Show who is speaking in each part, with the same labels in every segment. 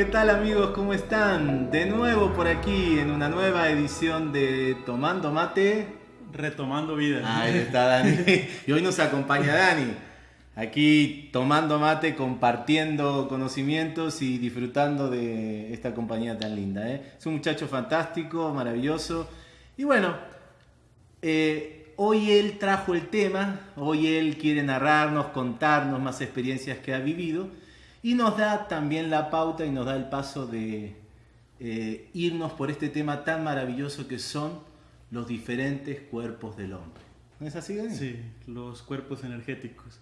Speaker 1: ¿qué tal amigos? ¿Cómo están? De nuevo por aquí en una nueva edición de Tomando Mate.
Speaker 2: Retomando vida.
Speaker 1: Ahí está Dani. Y hoy nos acompaña Dani. Aquí tomando mate, compartiendo conocimientos y disfrutando de esta compañía tan linda. ¿eh? Es un muchacho fantástico, maravilloso. Y bueno, eh, hoy él trajo el tema, hoy él quiere narrarnos, contarnos más experiencias que ha vivido. Y nos da también la pauta y nos da el paso de eh, irnos por este tema tan maravilloso que son los diferentes cuerpos del hombre.
Speaker 2: ¿No es así, Dani? Sí, los cuerpos energéticos.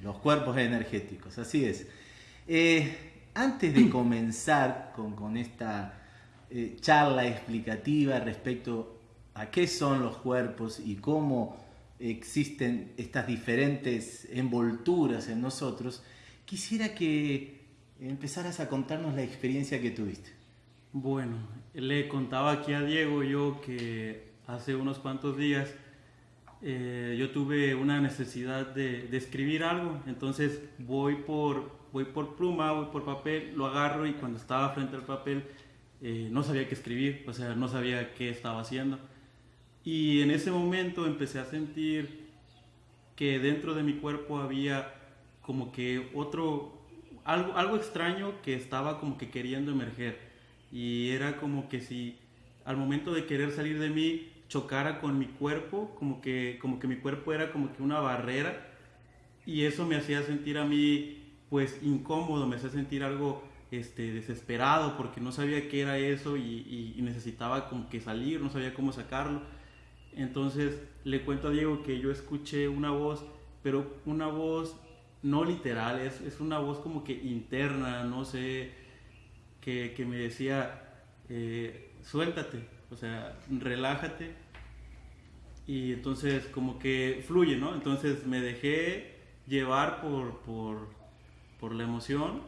Speaker 1: Los cuerpos energéticos, así es. Eh, antes de comenzar con, esta eh, charla explicativa respecto a qué son los cuerpos y cómo existen estas diferentes envolturas en nosotros, Quisiera que empezaras a contarnos la experiencia que tuviste.
Speaker 2: Bueno, le contaba aquí a Diego yo que hace unos cuantos días eh, yo tuve una necesidad de, escribir algo, entonces voy por, voy por pluma, voy por papel, lo agarro y cuando estaba frente al papel eh, no sabía qué escribir, o sea, no sabía qué estaba haciendo. Y en ese momento empecé a sentir que dentro de mi cuerpo había como que otro, algo, algo extraño que estaba como que queriendo emerger. Y era como que si al momento de querer salir de mí chocara con mi cuerpo, como que, como que mi cuerpo era como que una barrera. Y eso me hacía sentir a mí pues incómodo, me hacía sentir algo este, desesperado porque no sabía qué era eso y, necesitaba como que salir, no sabía cómo sacarlo. Entonces le cuento a Diego que yo escuché una voz, pero una voz no literal, es, es, una voz como que interna, no sé, que, que me decía, eh, suéltate, o sea, relájate. Y entonces como que fluye, ¿no? Entonces me dejé llevar por, por, por la emoción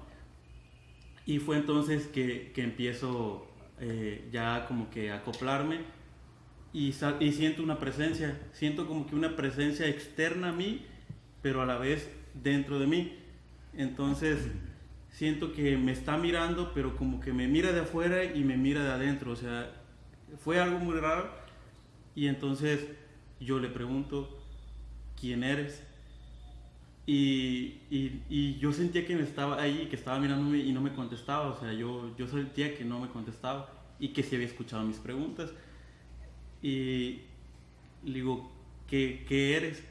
Speaker 2: y fue entonces que, que empiezo eh, ya como que acoplarme y, y siento una presencia, siento como que una presencia externa a mí, pero a la vez dentro de mí. Entonces siento que me está mirando, pero como que me mira de afuera y me mira de adentro. O sea, fue algo muy raro. Y entonces yo le pregunto, ¿quién eres? Y, y, yo sentía que me estaba ahí, que estaba mirándome y no me contestaba. O sea, yo, yo sentía que no me contestaba y que sí había escuchado mis preguntas. Y le digo, ¿qué, qué eres?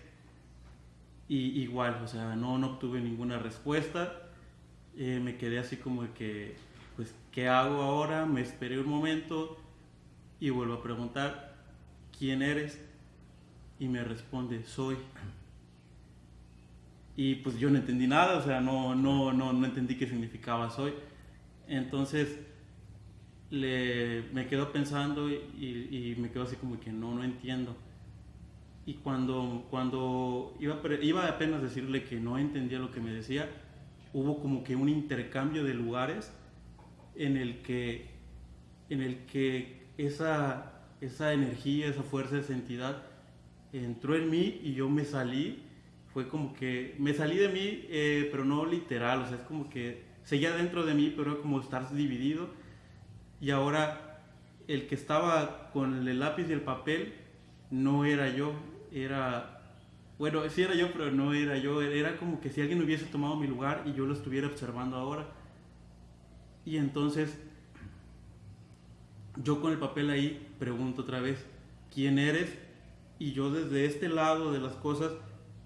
Speaker 2: Y igual, o sea, no, no obtuve ninguna respuesta. Eh, me quedé así como que, pues, ¿qué hago ahora? Me esperé un momento y vuelvo a preguntar, ¿quién eres? Y me responde, soy. Y pues yo no entendí nada, o sea, no, no, no, no entendí qué significaba soy. Entonces le, me quedo pensando y, y me quedo así como que no, no entiendo y cuando, cuando iba, iba apenas decirle que no entendía lo que me decía, hubo como que un intercambio de lugares en el que, en el que esa, esa energía, esa fuerza, esa entidad entró en mí y yo me salí. Fue como que me salí de mí, eh, pero no literal, o sea, es como que seguía dentro de mí, pero era como estar dividido. Y ahora el que estaba con el lápiz y el papel no era yo, era, bueno, sí era yo, pero no era yo, era como que si alguien hubiese tomado mi lugar y yo lo estuviera observando ahora. Y entonces, yo con el papel ahí pregunto otra vez, ¿quién eres? Y yo desde este lado de las cosas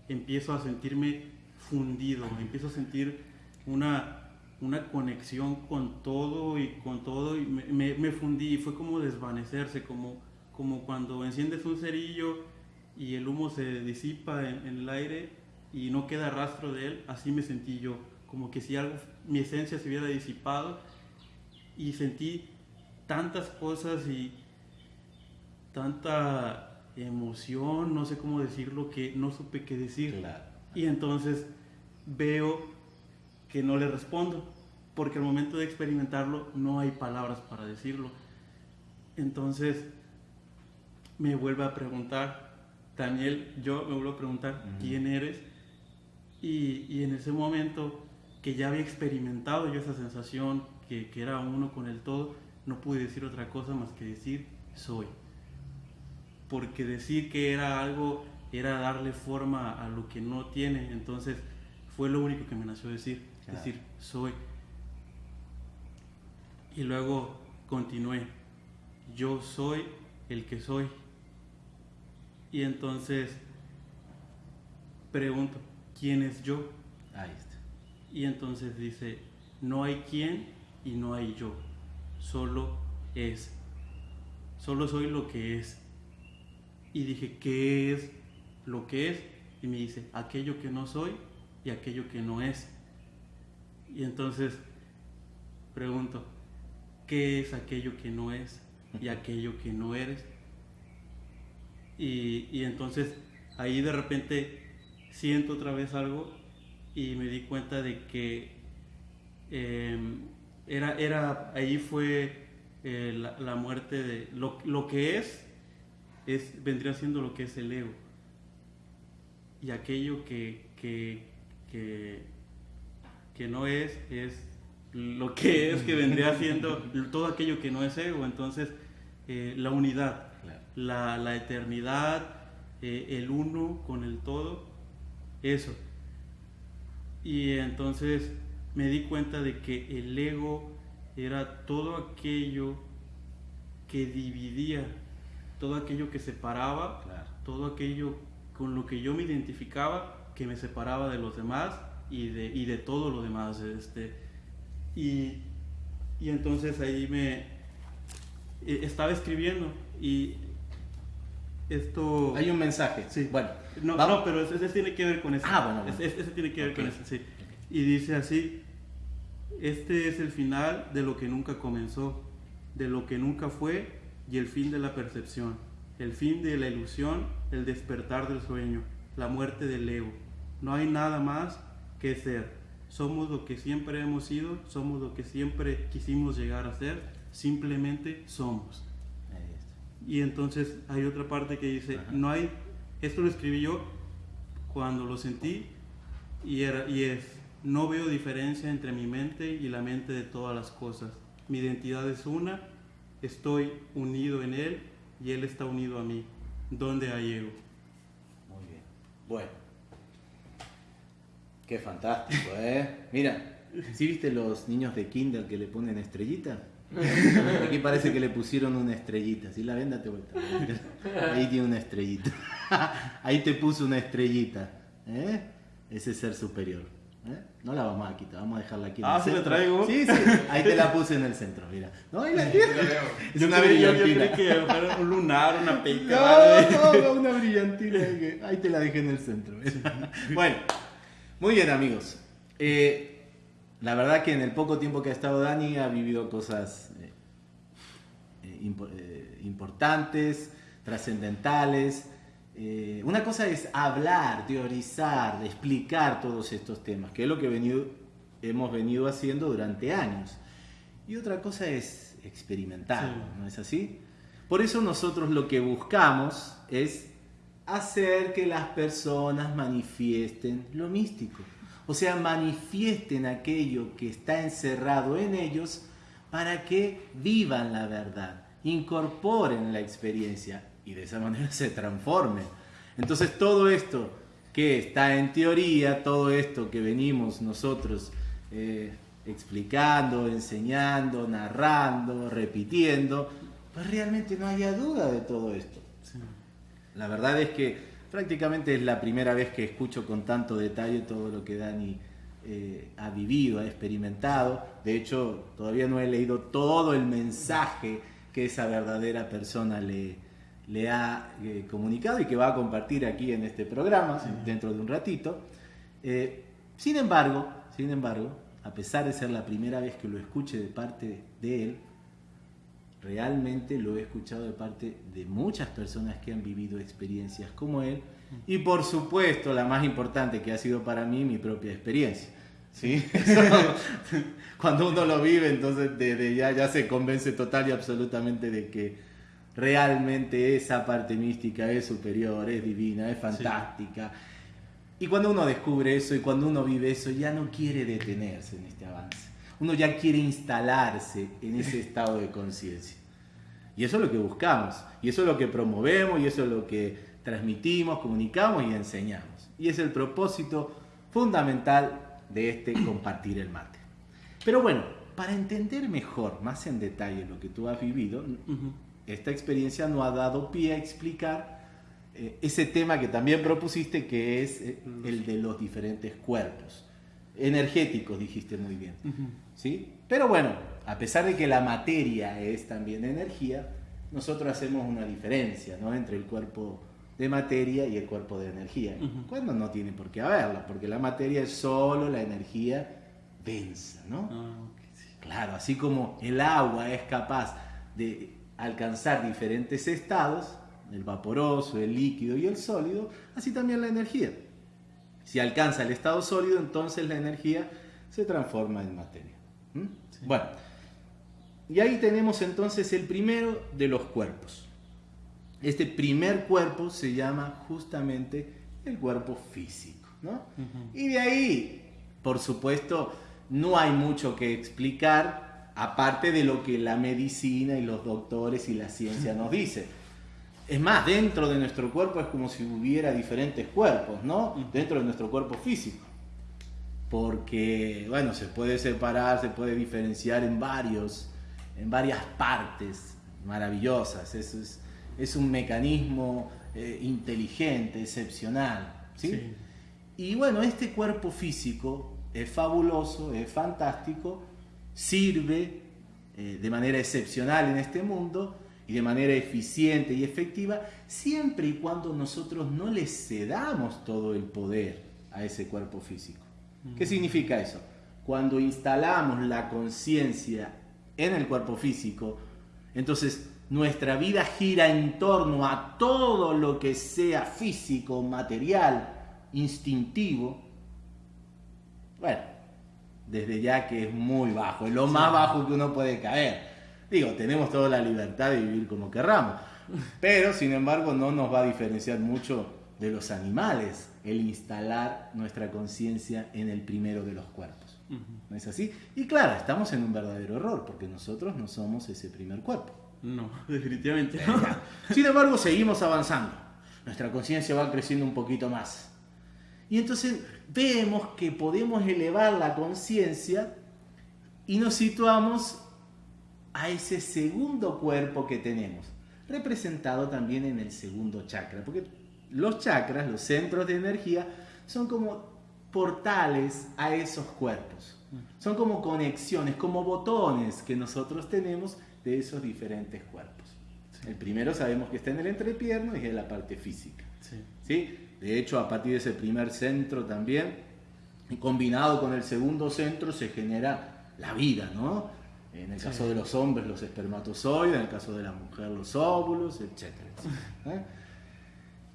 Speaker 2: empiezo a sentirme fundido, empiezo a sentir una, una conexión con todo y con todo y me, fundí y fue como desvanecerse, como, como cuando enciendes un cerillo y el humo se disipa en, el aire y no queda rastro de él, así me sentí yo, como que si algo, mi esencia se hubiera disipado y sentí tantas cosas y tanta emoción, no sé cómo decirlo, que no supe qué decir. Y entonces veo que no le respondo, porque al momento de experimentarlo no hay palabras para decirlo. Entonces me vuelve a preguntar, Daniel, yo me vuelvo a preguntar, ¿quién eres? Y, y, en ese momento que ya había experimentado yo esa sensación, que, que era uno con el todo, no pude decir otra cosa más que decir, soy. Porque decir que era algo era darle forma a lo que no tiene, entonces fue lo único que me nació decir, decir, soy. Y luego continué, yo soy el que soy. Y entonces pregunto, ¿quién es yo?
Speaker 1: Ahí está.
Speaker 2: Y entonces dice, no hay quién y no hay yo, solo es. Solo soy lo que es. Y dije, ¿qué es lo que es? Y me dice, aquello que no soy y aquello que no es. Y entonces pregunto, ¿qué es aquello que no es y aquello que no eres? Y, entonces ahí de repente siento otra vez algo y me di cuenta de que em, era, era, ahí fue eh, la, muerte de lo, lo, que es, es, vendría siendo lo que es el ego. Y aquello que, que, que, no es, es lo que es, que vendría siendo todo aquello que no es ego. Entonces, eh, la unidad la, eternidad, eh, el uno con el todo, eso. Y entonces me di cuenta de que el ego era todo aquello que dividía, todo aquello que separaba, todo aquello con lo que yo me identificaba, que me separaba de los demás y de, y de todo lo demás. Este, y, y entonces ahí me eh, estaba escribiendo y esto...
Speaker 1: Hay un mensaje.
Speaker 2: Sí. Bueno. No, no pero ese, tiene que ver con eso.
Speaker 1: Ah, bueno.
Speaker 2: Ese, tiene que ver con eso, sí. Y dice así, este es el final de lo que nunca comenzó, de lo que nunca fue y el fin de la percepción, el fin de la ilusión, el despertar del sueño, la muerte del ego. No hay nada más que ser. Somos lo que siempre hemos sido, somos lo que siempre quisimos llegar a ser, simplemente somos. Y entonces hay otra parte que dice, no hay, esto lo escribí yo cuando lo sentí y, era, y es, no veo diferencia entre mi mente y la mente de todas las cosas. Mi identidad es una, estoy unido en él y él está unido a mí. ¿Dónde hay ego?
Speaker 1: Muy bien. Bueno. Qué fantástico, ¿eh? Mira, ¿sí viste los niños de Kindle que le ponen estrellitas? Aquí parece que le pusieron una estrellita. Si la ven, date vuelta. Ahí tiene una estrellita. Ahí te puso una estrellita. ¿eh? Ese ser superior. ¿Eh? No la vamos a quitar, vamos a dejarla aquí.
Speaker 2: ah, ¿sí la traigo?
Speaker 1: Sí, sí. Ahí te la puse en el centro, mira. No, ahí la tienes.
Speaker 2: Es una brillantina. Yo, que un lunar, una peca.
Speaker 1: No, no, una brillantina. Ahí te la dejé en el centro. Bueno, muy bien, amigos. Eh, la verdad que en el poco tiempo que ha estado Dani ha vivido cosas eh, importantes, trascendentales. Una cosa es hablar, teorizar, explicar todos estos temas, que es lo que hemos venido haciendo durante años. Y otra cosa es experimentar, ¿no es así? Por eso nosotros lo que buscamos es hacer que las personas manifiesten lo místico o sea, manifiesten aquello que está encerrado en ellos para que vivan la verdad, incorporen la experiencia y de esa manera se transformen. Entonces todo esto que está en teoría, todo esto que venimos nosotros eh, explicando, enseñando, narrando, repitiendo, pues realmente no haya duda de todo esto. La verdad es que prácticamente es la primera vez que escucho con tanto detalle todo lo que Dani eh, ha vivido, ha experimentado. De hecho, todavía no he leído todo el mensaje que esa verdadera persona le, le ha eh, comunicado y que va a compartir aquí en este programa dentro de un ratito. Eh, sin embargo, sin embargo, a pesar de ser la primera vez que lo escuche de parte de él, realmente lo he escuchado de parte de muchas personas que han vivido experiencias como él Y por supuesto, la más importante que ha sido para mí, mi propia experiencia. ¿sí? cuando uno lo vive, entonces desde ya, ya se convence total y absolutamente de que realmente esa parte mística es superior, es divina, es fantástica. Y cuando uno descubre eso y cuando uno vive eso, ya no quiere detenerse en este avance. Uno ya quiere instalarse en ese estado de conciencia. Y eso es lo que buscamos, y eso es lo que promovemos, y eso es lo que transmitimos, comunicamos y enseñamos. Y es el propósito fundamental de este compartir el mate. Pero bueno, para entender mejor, más en detalle lo que tú has vivido, esta experiencia nos ha dado pie a explicar eh, ese tema que también propusiste, que es eh, el de los diferentes cuerpos. Energéticos, dijiste muy bien. ¿sí? Pero bueno, a pesar de que la materia es también energía, nosotros hacemos una diferencia ¿no? entre el cuerpo de materia y el cuerpo de energía. Cuando no tiene por qué haberla, porque la materia es solo la energía densa, ¿no? Ah, claro, así como el agua es capaz de alcanzar diferentes estados, el vaporoso, el líquido y el sólido, así también la energía. Si alcanza el estado sólido, entonces la energía se transforma en materia. Bueno, y ahí tenemos entonces el primero de los cuerpos. Este primer cuerpo se llama justamente el cuerpo físico. ¿no? Y de ahí, por supuesto, no hay mucho que explicar, aparte de lo que la medicina y los doctores y la ciencia nos dicen. Es más, dentro de nuestro cuerpo es como si hubiera diferentes cuerpos, ¿no? Dentro de nuestro cuerpo físico. Porque, bueno, se puede separar, se puede diferenciar en varios, en varias partes maravillosas. Eso es, es un mecanismo eh, inteligente, excepcional. ¿sí? Y bueno, este cuerpo físico es fabuloso, es fantástico, sirve eh, de manera excepcional en este mundo y de manera eficiente y efectiva, siempre y cuando nosotros no le cedamos todo el poder a ese cuerpo físico. ¿Qué significa eso? Cuando instalamos la conciencia en el cuerpo físico, entonces nuestra vida gira en torno a todo lo que sea físico, material, instintivo. Bueno, desde ya que es muy bajo, es lo más bajo que uno puede caer. Digo, tenemos toda la libertad de vivir como querramos, pero sin embargo no nos va a diferenciar mucho de los animales el instalar nuestra conciencia en el primero de los cuerpos. ¿No es así? Y claro, estamos en un verdadero error, porque nosotros no somos ese primer cuerpo.
Speaker 2: No, definitivamente
Speaker 1: Sin embargo, seguimos avanzando. Nuestra conciencia va creciendo un poquito más. Y entonces vemos que podemos elevar la conciencia y nos situamos a ese segundo cuerpo que tenemos, representado también en el segundo chakra, porque los chakras, los centros de energía, son como portales a esos cuerpos. Son como conexiones, como botones que nosotros tenemos de esos diferentes cuerpos. El primero sabemos que está en el entrepierno y es la parte física. Sí. De hecho, a partir de ese primer centro también, combinado con el segundo centro, se genera la vida, ¿no? En el caso de los hombres, los espermatozoides, en el caso de la mujer, los óvulos, etc. ¿eh?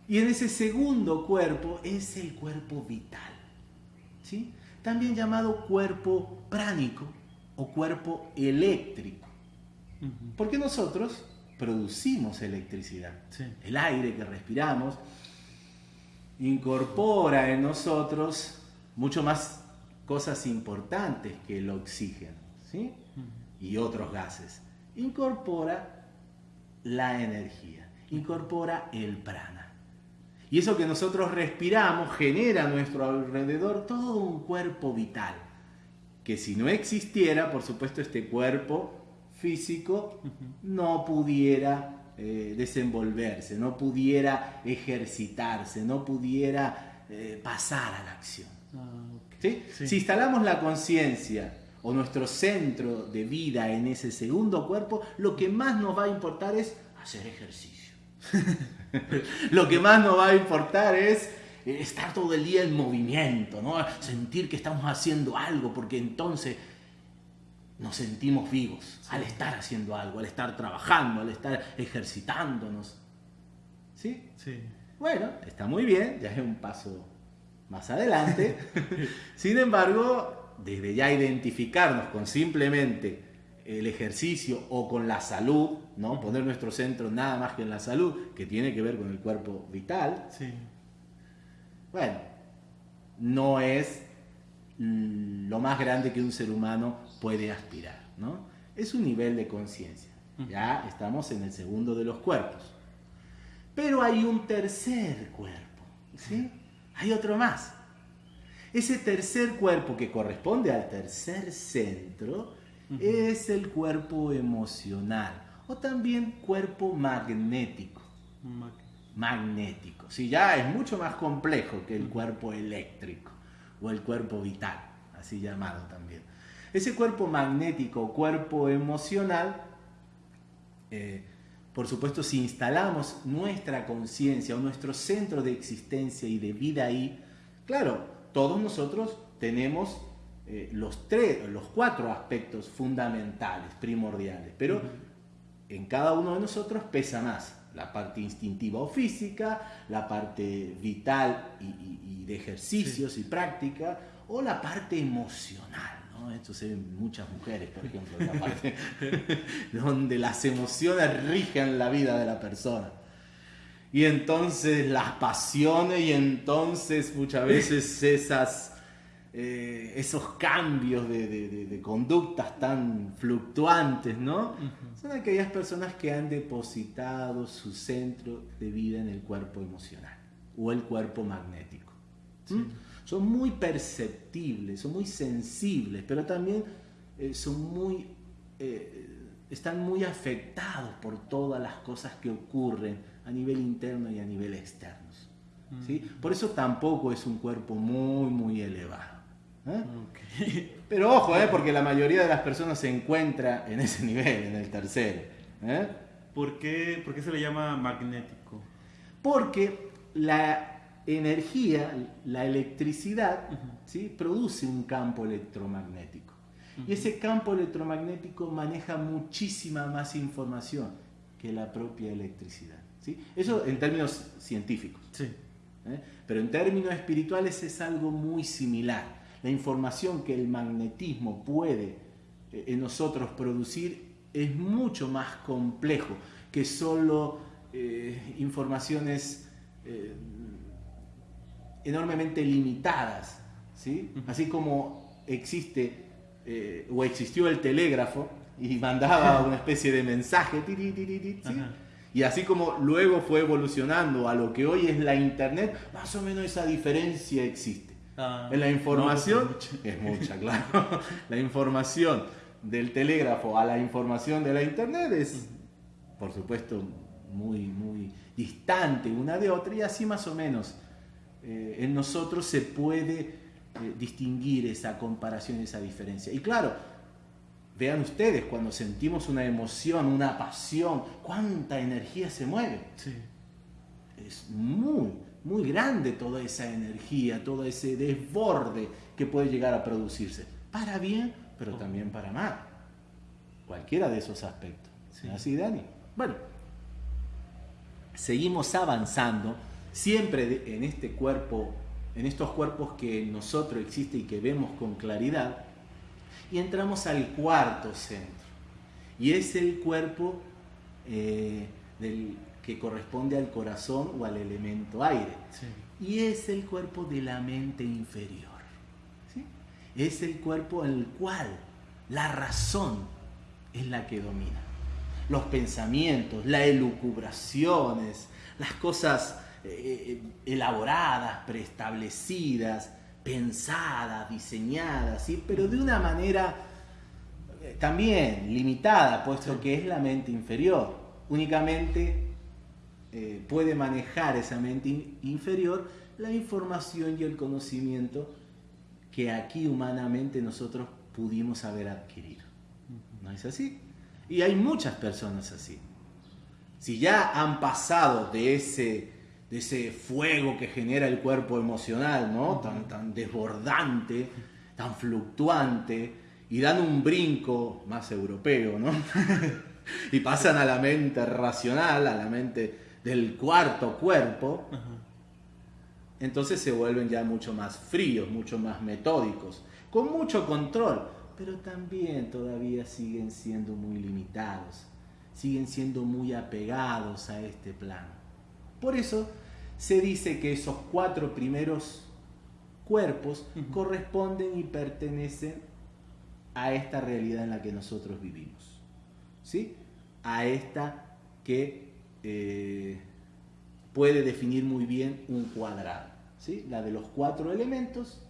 Speaker 1: Y en ese segundo cuerpo es el cuerpo vital, ¿sí? también llamado cuerpo pránico o cuerpo eléctrico. Porque nosotros producimos electricidad. El aire que respiramos incorpora en nosotros mucho más cosas importantes que el oxígeno ¿sí? y otros gases. Incorpora la energía, incorpora el prana. Y eso que nosotros respiramos genera a nuestro alrededor todo un cuerpo vital, que si no existiera, por supuesto, este cuerpo físico no pudiera eh, desenvolverse, no pudiera ejercitarse, no pudiera eh, pasar a la acción. Ah, si instalamos la conciencia o nuestro centro de vida en ese segundo cuerpo, lo que más nos va a importar es hacer ejercicio. lo que más nos va a importar es estar todo el día en movimiento, ¿no? sentir que estamos haciendo algo, porque entonces nos sentimos vivos al estar haciendo algo, al estar trabajando, al estar ejercitándonos. ¿Sí?
Speaker 2: Sí.
Speaker 1: Bueno, está muy bien, ya es un paso más adelante. Sin embargo, desde ya identificarnos con simplemente el ejercicio o con la salud, ¿no? Poner nuestro centro nada más que en la salud, que tiene que ver con el cuerpo vital.
Speaker 2: Sí.
Speaker 1: Bueno, no es lo más grande que un ser humano puede aspirar, ¿no? Es un nivel de conciencia. Ya estamos en el segundo de los cuerpos. Pero hay un tercer cuerpo, ¿sí? Hay otro más. Ese tercer cuerpo que corresponde al tercer centro es el cuerpo emocional o también cuerpo magnético. magnético. Sí, ya es mucho más complejo que el cuerpo eléctrico o el cuerpo vital, así llamado también. Ese cuerpo magnético cuerpo emocional, eh, por supuesto, si instalamos nuestra conciencia o nuestro centro de existencia y de vida ahí, claro, todos nosotros tenemos eh, los, tres, los cuatro aspectos fundamentales, primordiales, pero en cada uno de nosotros pesa más la parte instintiva o física, la parte vital y, de ejercicios y práctica, o la parte emocional. ¿No? Esto se ve en muchas mujeres, por ejemplo, la parte donde las emociones rigen la vida de la persona. Y entonces las pasiones y entonces muchas veces esas eh, esos cambios de, conductas tan fluctuantes, ¿no? Son aquellas personas que han depositado su centro de vida en el cuerpo emocional o el cuerpo magnético. Son muy perceptibles, son muy sensibles, pero también eh, son muy, eh, están muy afectados por todas las cosas que ocurren a nivel interno y a nivel externo. ¿sí? Por eso tampoco es un cuerpo muy, muy elevado. ¿eh? Pero ojo, ¿eh? porque la mayoría de las personas se encuentra en ese nivel, en el tercero. ¿eh?
Speaker 2: ¿Por, qué, se le llama magnético?
Speaker 1: Porque la energía, la electricidad, ¿sí? produce un campo electromagnético. Y ese campo electromagnético maneja muchísima más información que la propia electricidad. ¿sí? Eso en términos científicos.
Speaker 2: Sí.
Speaker 1: ¿eh? Pero en términos espirituales es algo muy similar la información que el magnetismo puede eh, en nosotros producir es mucho más complejo que solo eh, informaciones enormemente limitadas. ¿sí? Así como existe o existió el telégrafo y mandaba una especie de mensaje, y así como luego fue evolucionando a lo que hoy es la Internet, más o menos esa diferencia existe. Ah, en la información, es mucha, claro. la información del telégrafo a la información de la internet es, por supuesto, muy, muy distante una de otra y así más o menos eh, en nosotros se puede eh, distinguir esa comparación, esa diferencia. Y claro, vean ustedes, cuando sentimos una emoción, una pasión, cuánta energía se mueve. Es muy, muy grande toda esa energía, todo ese desborde que puede llegar a producirse. Para bien, pero también para mal. Cualquiera de esos aspectos. ¿Así, Dani? Bueno, seguimos avanzando siempre en este cuerpo, en estos cuerpos que en nosotros existe y que vemos con claridad, y entramos al cuarto centro. Y es el cuerpo eh, del que corresponde al corazón o al elemento aire. Y es el cuerpo de la mente inferior. Es el cuerpo en el cual la razón es la que domina. Los pensamientos, las elucubraciones, las cosas eh, eh, elaboradas, preestablecidas, pensadas, diseñadas, ¿sí? pero de una manera eh, también limitada, puesto que es la mente inferior. Únicamente eh, puede manejar esa mente inferior la información y el conocimiento que aquí humanamente nosotros pudimos haber adquirido. ¿No es así? Y hay muchas personas así. Si ya han pasado de ese, de ese fuego que genera el cuerpo emocional, ¿no? Tan, tan desbordante, tan fluctuante, y dan un brinco más europeo, ¿no? y pasan a la mente racional, a la mente del cuarto cuerpo, entonces se vuelven ya mucho más fríos, mucho más metódicos, con mucho control, pero también todavía siguen siendo muy limitados, siguen siendo muy apegados a este plano. Por eso se dice que esos cuatro primeros cuerpos corresponden y pertenecen a esta realidad en la que nosotros vivimos. ¿Sí? A esta que eh, puede definir muy bien un cuadrado. ¿sí? La de los cuatro elementos,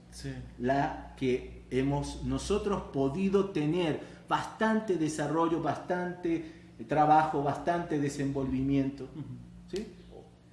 Speaker 1: la que hemos nosotros podido tener bastante desarrollo, bastante trabajo, bastante desenvolvimiento. ¿sí?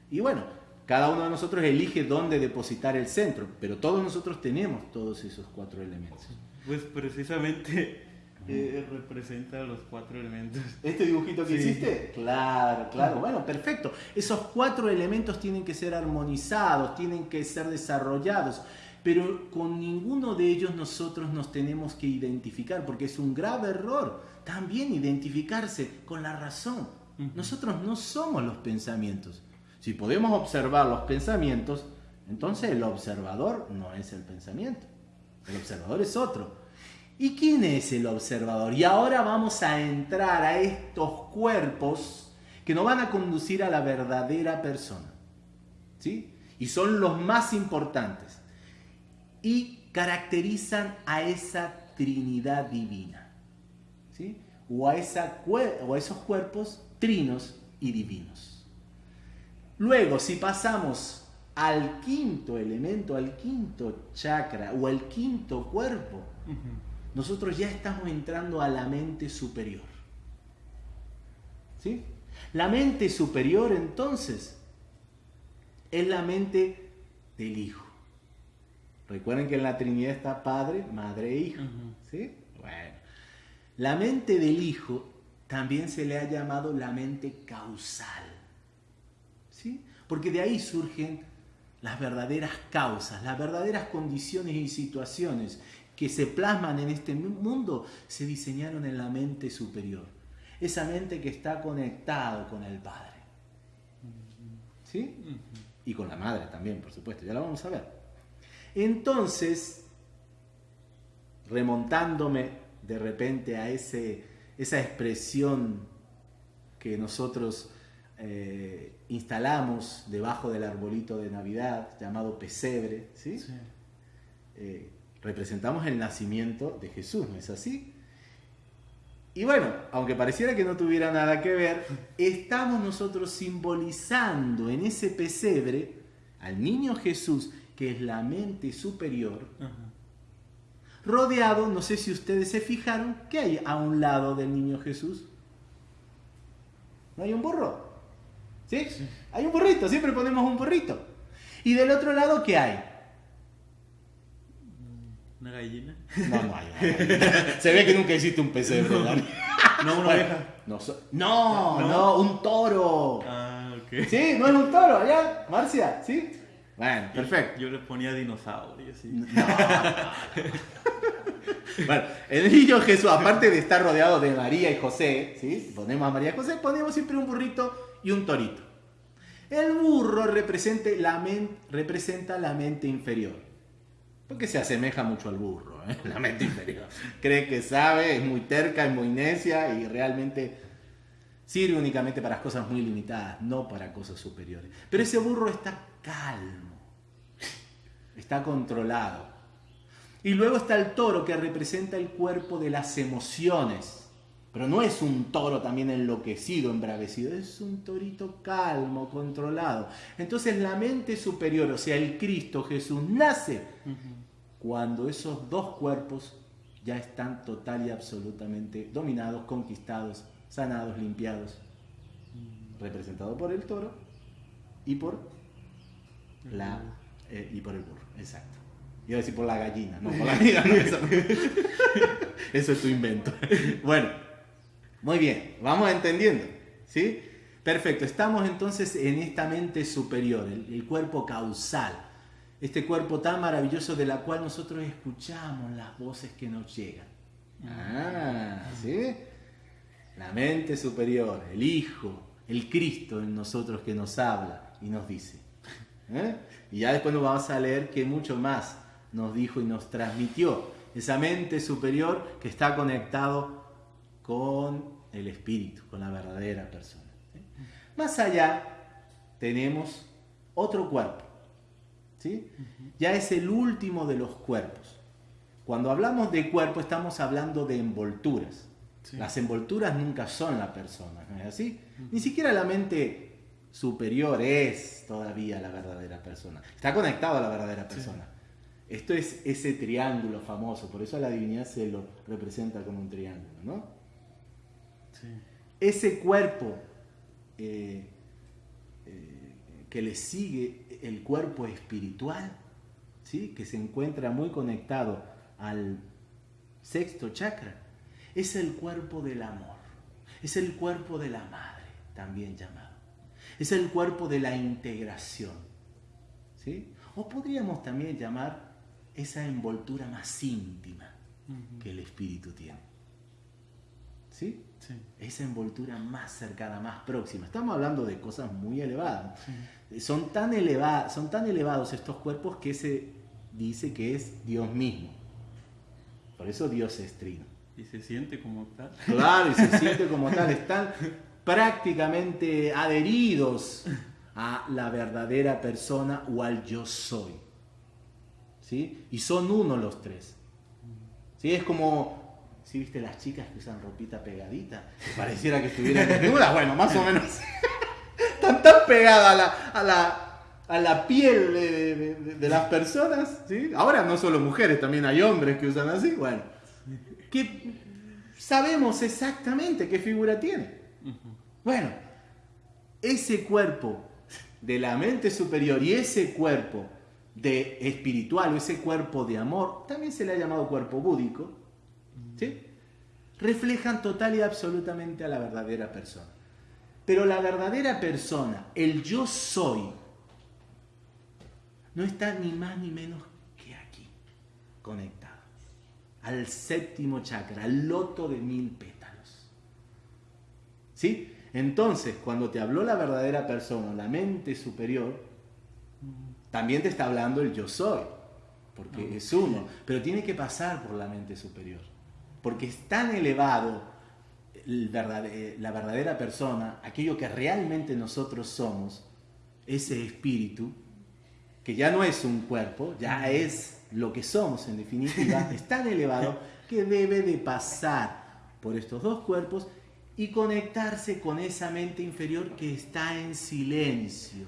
Speaker 1: Y bueno, cada uno de nosotros elige dónde depositar el centro, pero todos nosotros tenemos todos esos cuatro elementos.
Speaker 2: Pues precisamente eh, representa los cuatro elementos.
Speaker 1: ¿Este dibujito que hiciste? Claro, claro. Bueno, perfecto. Esos cuatro elementos tienen que ser armonizados, tienen que ser desarrollados, pero con ninguno de ellos nosotros nos tenemos que identificar, porque es un grave error también identificarse con la razón. Nosotros no somos los pensamientos. Si podemos observar los pensamientos, entonces el observador no es el pensamiento. El observador es otro. ¿Y quién es el observador? Y ahora vamos a entrar a estos cuerpos que nos van a conducir a la verdadera persona. ¿Sí? Y son los más importantes. Y caracterizan a esa Trinidad divina. ¿Sí? O a, esa, o a esos cuerpos trinos y divinos. Luego, si pasamos al quinto elemento, al quinto chakra o al quinto cuerpo, nosotros ya estamos entrando a la mente superior. ¿Sí? La mente superior entonces es la mente del Hijo. Recuerden que en la Trinidad está Padre, Madre e Hijo. ¿Sí? Bueno. La mente del Hijo también se le ha llamado la mente causal. Porque de ahí surgen las verdaderas causas, las verdaderas condiciones y situaciones que se plasman en este mundo, se diseñaron en la mente superior. Esa mente que está conectado con el Padre. ¿Sí? Y con la Madre también, por supuesto, ya la vamos a ver. Entonces, remontándome de repente a ese, esa expresión que nosotros eh, instalamos debajo del arbolito de Navidad llamado pesebre, ¿sí? Eh, representamos el nacimiento de Jesús, ¿no es así? Y bueno, aunque pareciera que no tuviera nada que ver, estamos nosotros simbolizando en ese pesebre al niño Jesús, que es la mente superior, rodeado, no sé si ustedes se fijaron, ¿qué hay a un lado del niño Jesús? ¿No hay un burro? ¿Sí? Hay un burrito, siempre ponemos un burrito. ¿Y del otro lado qué hay?
Speaker 2: ¿Una gallina?
Speaker 1: No, no hay. Se ve que nunca hiciste un pesebre,
Speaker 2: No, una oveja.
Speaker 1: No, no, no, un toro.
Speaker 2: Ah, ok.
Speaker 1: ¿Sí? ¿No es un toro allá, Marcia? ¿Sí? Bueno, perfecto.
Speaker 2: Yo le ponía dinosaurio, sí.
Speaker 1: bueno, el niño Jesús, aparte de estar rodeado de María y José, ¿sí? Ponemos a María y José, ponemos siempre un burrito y un torito. El burro representa la, representa la mente inferior. Porque se asemeja mucho al burro, ¿eh? la mente inferior. Cree que sabe, es muy terca, es muy necia y realmente sirve únicamente para cosas muy limitadas, no para cosas superiores. Pero ese burro está calmo, está controlado. Y luego está el toro que representa el cuerpo de las emociones pero no es un toro también enloquecido, embravecido, es un torito calmo, controlado. Entonces la mente superior, o sea, el Cristo Jesús, nace cuando esos dos cuerpos ya están total y absolutamente dominados, conquistados, sanados, limpiados, representado por el toro y por la eh, y por el burro, exacto. Iba a decir por la gallina, no, por la gallina, no, eso, eso es tu invento. Bueno, muy bien, vamos entendiendo, ¿sí? Perfecto, estamos entonces en esta mente superior, el, cuerpo causal, este cuerpo tan maravilloso de la cual nosotros escuchamos las voces que nos llegan. Ah, ¿sí? La mente superior, el Hijo, el Cristo en nosotros que nos habla y nos dice. ¿eh? Y ya después nos vamos a leer que mucho más nos dijo y nos transmitió. Esa mente superior que está conectado con el espíritu, con la verdadera persona. Más allá tenemos otro cuerpo. ¿sí? Ya es el último de los cuerpos. Cuando hablamos de cuerpo estamos hablando de envolturas. Las envolturas nunca son la persona, ¿no es así? Ni siquiera la mente superior es todavía la verdadera persona. Está conectado a la verdadera persona. Esto es ese triángulo famoso, por eso la divinidad se lo representa como un triángulo, ¿no? Ese cuerpo eh, eh, que le sigue, el cuerpo espiritual, ¿sí? que se encuentra muy conectado al sexto chakra, es el cuerpo del amor, es el cuerpo de la madre, también llamado, es el cuerpo de la integración. ¿sí? O podríamos también llamar esa envoltura más íntima que el espíritu tiene. ¿Sí? Esa envoltura más cercana, más próxima. Estamos hablando de cosas muy elevadas. Son, tan elevados, son tan elevados estos cuerpos que se dice que es Dios mismo. Por eso Dios es trino.
Speaker 2: Y se siente como tal.
Speaker 1: Claro, y se siente como tal. Están prácticamente adheridos a la verdadera persona o al yo soy. ¿Sí? Y son uno los tres. ¿Sí? Es como ¿Sí viste las chicas que usan ropita pegadita? Pareciera que estuvieran desnudas. Bueno, más o menos. Están tan pegadas a la, a la, a la piel de, de, las personas. ¿sí? Ahora no solo mujeres, también hay hombres que usan así. Bueno, que sabemos exactamente qué figura tiene. Bueno, ese cuerpo de la mente superior y ese cuerpo de espiritual o ese cuerpo de amor, también se le ha llamado cuerpo búdico, ¿sí? reflejan total y absolutamente a la verdadera persona. Pero la verdadera persona, el yo soy, no está ni más ni menos que aquí, conectado, al séptimo chakra, al loto de mil pétalos. ¿Sí? Entonces, cuando te habló la verdadera persona, la mente superior, también te está hablando el yo soy, porque es uno, pero tiene que pasar por la mente superior porque es tan elevado eh, la verdadera persona, aquello que realmente nosotros somos, ese espíritu, que ya no es un cuerpo, ya es lo que somos en definitiva, es tan elevado que debe de pasar por estos dos cuerpos y conectarse con esa mente inferior que está en silencio,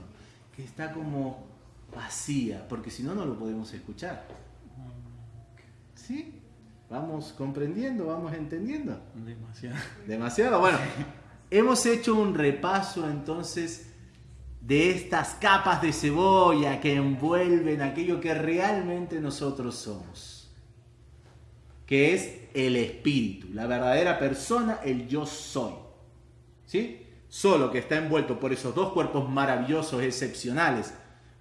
Speaker 1: que está como vacía, porque si no, no lo podemos escuchar. ¿Sí? Vamos comprendiendo, vamos entendiendo.
Speaker 2: Demasiado.
Speaker 1: Demasiado. Bueno, hemos hecho un repaso entonces de estas capas de cebolla que envuelven aquello que realmente nosotros somos, que es el espíritu, la verdadera persona, el yo soy. ¿Sí? Solo que está envuelto por esos dos cuerpos maravillosos, excepcionales,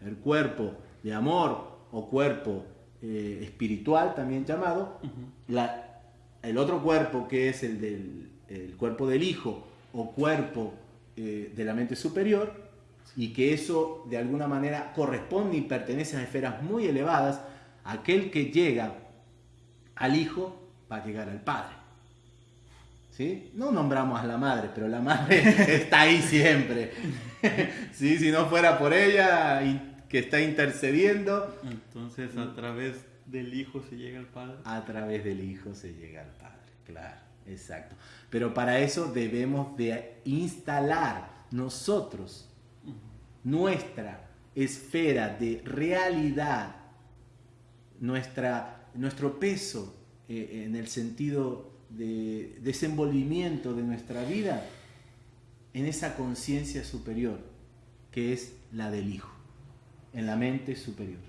Speaker 1: el cuerpo de amor o cuerpo eh, espiritual también llamado, la, el otro cuerpo que es el del cuerpo del Hijo o cuerpo eh, de la mente superior, y que eso de alguna manera corresponde y pertenece a esferas muy elevadas, aquel que llega al Hijo va a llegar al Padre. ¿Sí? No nombramos a la madre, pero la madre está ahí siempre. ¿Sí? Si no fuera por ella, que está intercediendo.
Speaker 2: Entonces a través del Hijo se llega al Padre.
Speaker 1: A través del Hijo se llega al Padre, claro, exacto. Pero para eso debemos de instalar nosotros nuestra esfera de realidad, nuestra, nuestro peso eh, en el sentido de desenvolvimiento de nuestra vida en esa conciencia superior que es la del Hijo en la mente superior.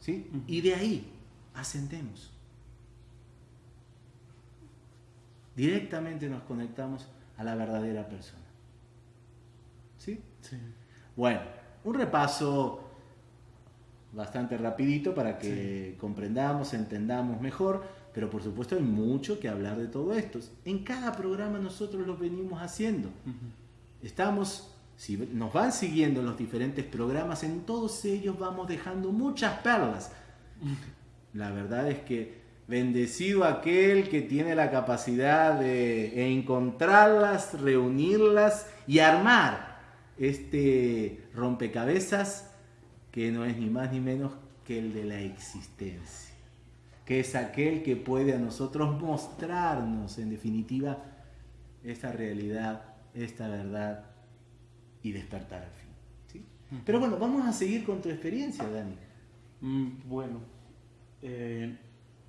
Speaker 1: ¿Sí? Y de ahí ascendemos. Directamente nos conectamos a la verdadera persona. ¿Sí? Sí. Bueno, un repaso bastante rapidito para que comprendamos, entendamos mejor, pero por supuesto hay mucho que hablar de todo esto. En cada programa nosotros lo venimos haciendo. estamos, si nos van siguiendo en los diferentes programas, en todos ellos vamos dejando muchas perlas. La verdad es que bendecido aquel que tiene la capacidad de encontrarlas, reunirlas y armar este rompecabezas que no es ni más ni menos que el de la existencia, que es aquel que puede a nosotros mostrarnos en definitiva esta realidad, esta verdad y despertar al fin. ¿sí? Pero bueno, vamos a seguir con tu experiencia, Dani.
Speaker 2: Mm, bueno, eh,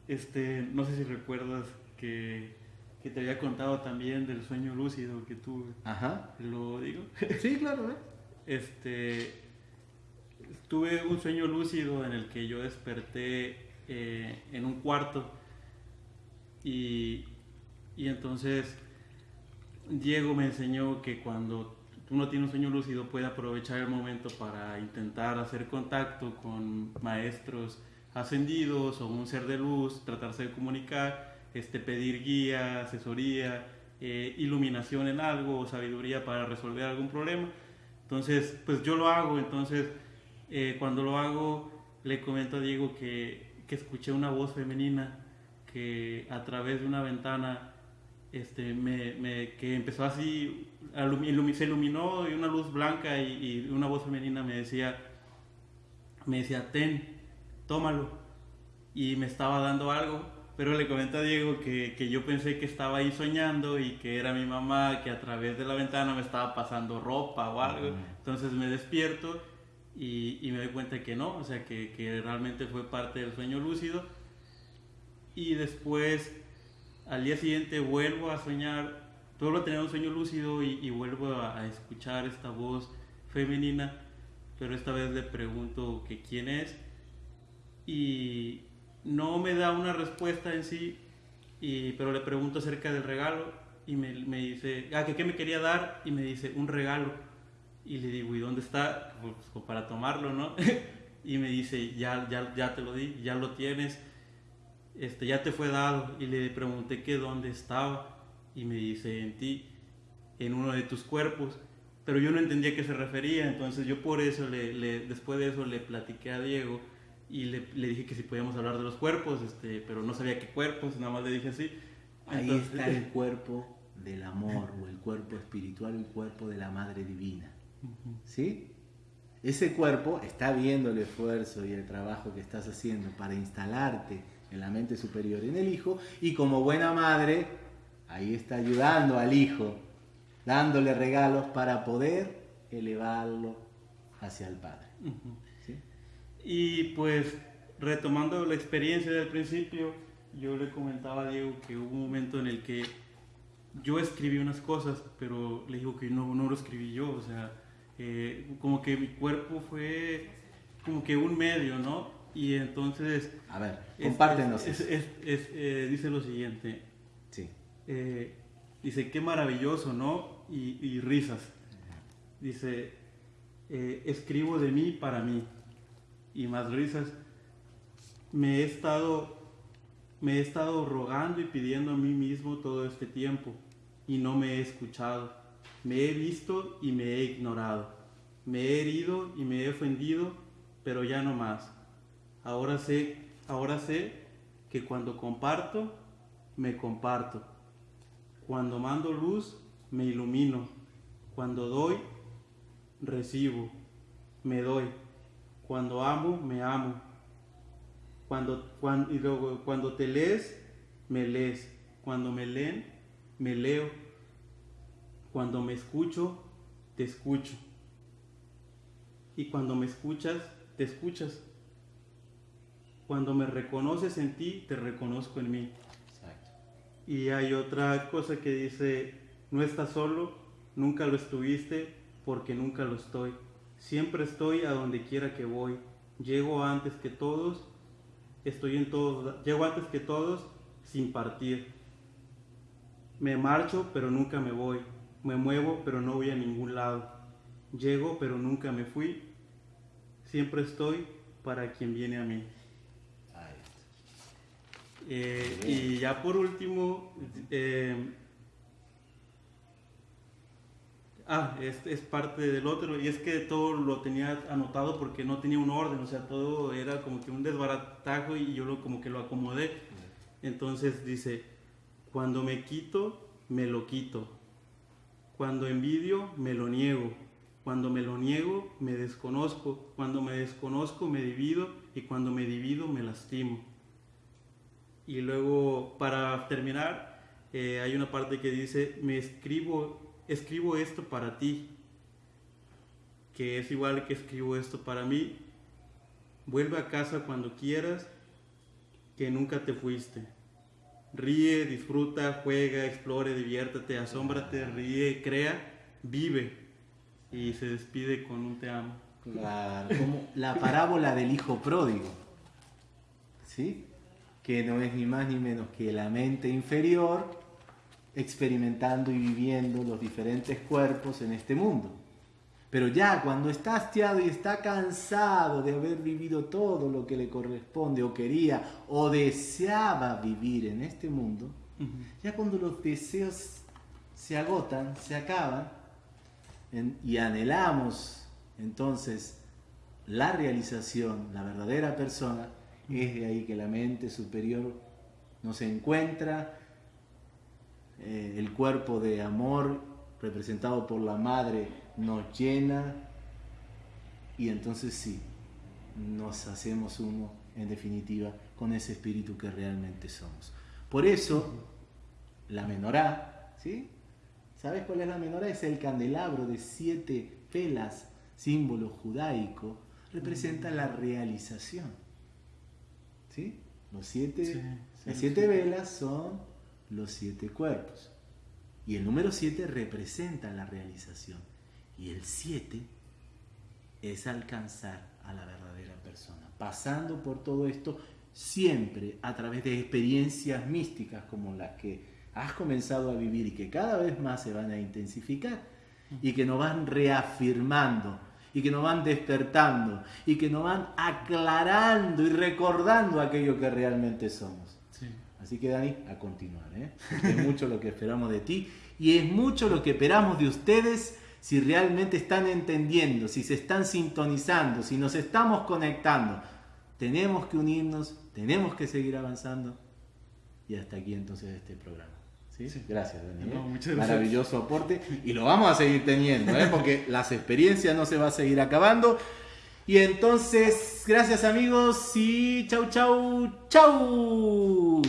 Speaker 2: este, no sé si recuerdas que, que, te había contado también del sueño lúcido que tuve.
Speaker 1: Ajá.
Speaker 2: ¿Lo digo?
Speaker 1: Sí, claro. ¿eh?
Speaker 2: Este, tuve un sueño lúcido en el que yo desperté eh, en un cuarto y, y entonces Diego me enseñó que cuando uno tiene un sueño lúcido puede aprovechar el momento para intentar hacer contacto con maestros ascendidos o un ser de luz, tratarse de comunicar, este, pedir guía, asesoría, eh, iluminación en algo o sabiduría para resolver algún problema. Entonces, pues yo lo hago, entonces eh, cuando lo hago le comento a Diego que, que, escuché una voz femenina que a través de una ventana este, me, me, que empezó así, se iluminó y una luz blanca y, y una voz femenina me decía, me decía, ten, tómalo. Y me estaba dando algo, pero le comenté a Diego que, que, yo pensé que estaba ahí soñando y que era mi mamá que a través de la ventana me estaba pasando ropa o algo. Entonces me despierto y, y, me doy cuenta que no, o sea, que, que, realmente fue parte del sueño lúcido. Y después, al día siguiente, vuelvo a soñar, vuelvo a tener un sueño lúcido y, y vuelvo a, a, escuchar esta voz femenina, pero esta vez le pregunto que quién es y no me da una respuesta en sí, y, pero le pregunto acerca del regalo y me, me dice, ah, que qué me quería dar y me dice, un regalo. Y le digo, ¿y dónde está? Pues, para tomarlo, ¿no? y me dice, ya, ya, ya te lo di, ya lo tienes, este, ya te fue dado. Y le pregunté que dónde estaba y me dice, en ti, en uno de tus cuerpos. Pero yo no entendía a qué se refería, entonces yo por eso, le, le, después de eso, le platiqué a Diego y le, le, dije que si podíamos hablar de los cuerpos, este, pero no sabía qué cuerpos, nada más le dije así.
Speaker 1: Ahí está el cuerpo del amor, o el cuerpo espiritual, el cuerpo de la Madre Divina. ¿Sí? Ese cuerpo está viendo el esfuerzo y el trabajo que estás haciendo para instalarte en la mente superior en el hijo, y como buena madre, ahí está ayudando al hijo, dándole regalos para poder elevarlo hacia el Padre.
Speaker 2: Y pues retomando la experiencia del principio, yo le comentaba a Diego que hubo un momento en el que yo escribí unas cosas, pero le digo que no, no lo escribí yo, o sea, eh, como que mi cuerpo fue como que un medio, ¿no? Y entonces...
Speaker 1: A ver, compártenos.
Speaker 2: Es, es, es, eh, dice lo siguiente.
Speaker 1: Sí.
Speaker 2: Eh, dice, qué maravilloso, ¿no? Y, y risas. Dice, eh, escribo de mí para mí y más risas, me he estado me he estado rogando y pidiendo a mí mismo todo este tiempo y no me he escuchado. Me he visto y me he ignorado. Me he herido y me he ofendido, pero ya no más. Ahora sé, ahora sé que cuando comparto, me comparto. Cuando mando luz, me ilumino. Cuando doy, recibo. Me doy. Cuando amo, me amo. Cuando, cuando, y luego, cuando te lees, me lees. Cuando me leen, me leo. Cuando me escucho, te escucho. Y cuando me escuchas, te escuchas. Cuando me reconoces en ti, te reconozco en mí. Exacto. Y hay otra cosa que dice, no estás solo, nunca lo estuviste, porque nunca lo estoy. Siempre estoy a donde quiera que voy. Llego antes que todos. Estoy en todos. Llego antes que todos sin partir. Me marcho, pero nunca me voy. Me muevo, pero no voy a ningún lado. Llego, pero nunca me fui. Siempre estoy para quien viene a mí. Eh, y ya por último, eh, ah, es, es parte del otro. Y es que todo lo tenía anotado porque no tenía un orden, o sea, todo era como que un desbaratajo y yo lo, como que lo acomodé. Entonces dice, cuando me quito, me lo quito. Cuando envidio, me lo niego. Cuando me lo niego, me desconozco. Cuando me desconozco, me divido. Y cuando me divido, me lastimo. Y luego, para terminar, eh, hay una parte que dice, me escribo, escribo esto para ti. Que es igual que escribo esto para mí. Vuelve a casa cuando quieras, que nunca te fuiste. Ríe, disfruta, juega, explore, diviértate, asómbrate, ríe, crea, vive. Y se despide con un te amo.
Speaker 1: Claro, como la parábola del hijo pródigo. ¿Sí? Que no es ni más ni menos que la mente inferior experimentando y viviendo los diferentes cuerpos en este mundo. Pero ya cuando está hastiado y está cansado de haber vivido todo lo que le corresponde o quería o deseaba vivir en este mundo, ya cuando los deseos se agotan, se acaban y anhelamos entonces la realización, la verdadera persona, es de ahí que la mente superior nos encuentra, eh, el cuerpo de amor representado por la madre nos llena y entonces sí, nos hacemos uno en definitiva con ese espíritu que realmente somos. Por eso, la menorá, ¿sí? ¿Sabes cuál es la menorá? Es el candelabro de siete velas, símbolo judaico, representa la realización. ¿Sí? Los siete, las siete velas son los siete cuerpos. Y el número siete representa la realización. Y el 7 es alcanzar a la verdadera persona, pasando por todo esto siempre a través de experiencias místicas como las que has comenzado a vivir y que cada vez más se van a intensificar y que nos van reafirmando y que nos van despertando y que nos van aclarando y recordando aquello que realmente somos. Así que Dani, a continuar. ¿eh? Es mucho lo que esperamos de ti y es mucho lo que esperamos de ustedes si realmente están entendiendo, si se están sintonizando, si nos estamos conectando. Tenemos que unirnos, tenemos que seguir avanzando. Y hasta aquí entonces este programa. ¿Sí? Gracias, Daniel. Maravilloso aporte. Y lo vamos a seguir teniendo, ¿eh? porque las experiencias no se va a seguir acabando. Y entonces, gracias amigos y chau, chau, chau.